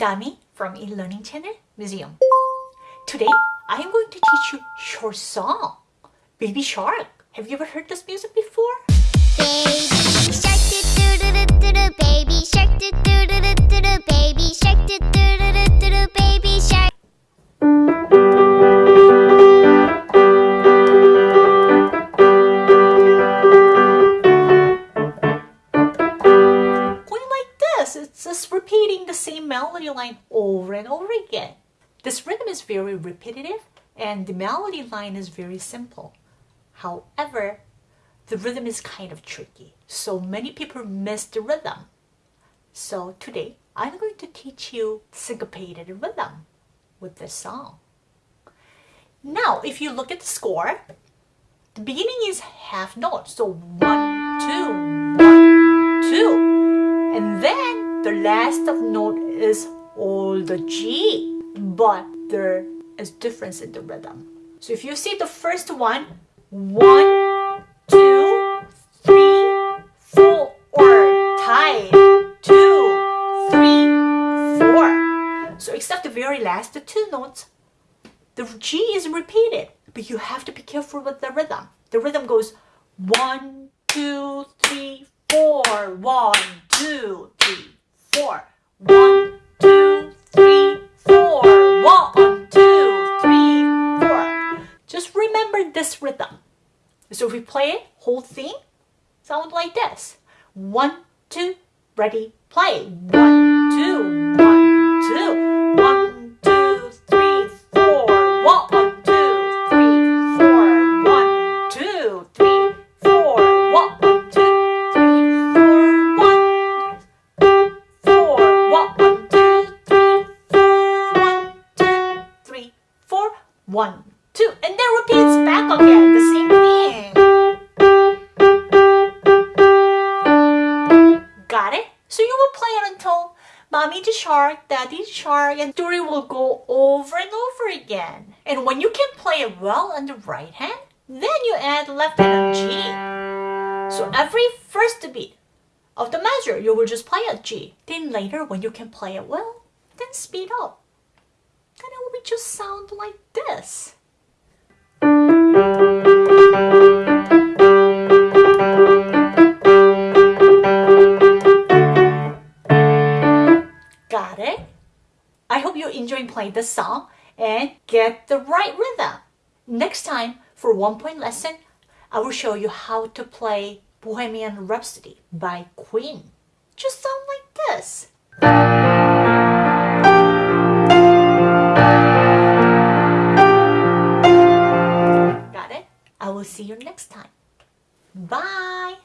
Dami from eLearning Channel Museum. Today, I am going to teach you short song, Baby Shark. Have you ever heard this music before? Baby melody line over and over again. This rhythm is very repetitive and the melody line is very simple. However, the rhythm is kind of tricky, so many people miss the rhythm. So today, I'm going to teach you syncopated rhythm with this song. Now, if you look at the score, the beginning is half note, so one, two, one, two. And then the last of note is all the G, but there is difference in the rhythm. So if you see the first one, one, two, three, four, or tied, two, three, four. So except the very last the two notes, the G is repeated, but you have to be careful with the rhythm. The rhythm goes one, two, three, four, one, one, two, three, four, one, two, three, four. Just remember this rhythm. So if we play it, whole thing, sound like this. One, two, ready, play. One, One, two, and then repeats back again. The same thing. Got it? So you will play it until mommy the shark, daddy the shark, and story will go over and over again. And when you can play it well on the right hand, then you add left hand on G. So every first beat of the measure, you will just play at G. Then later, when you can play it well, then speed up. Just sound like this. Got it? I hope you're enjoying playing this song and get the right rhythm. Next time, for one point lesson, I will show you how to play Bohemian Rhapsody by Queen. Just sound like this. Bye!